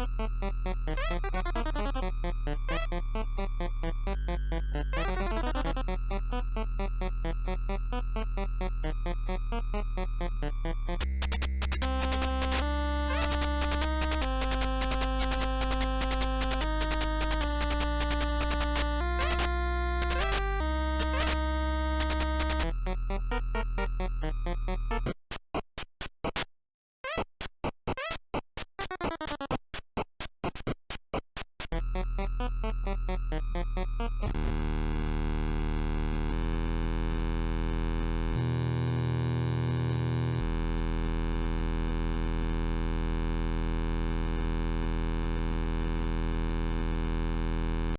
Ha ha ha.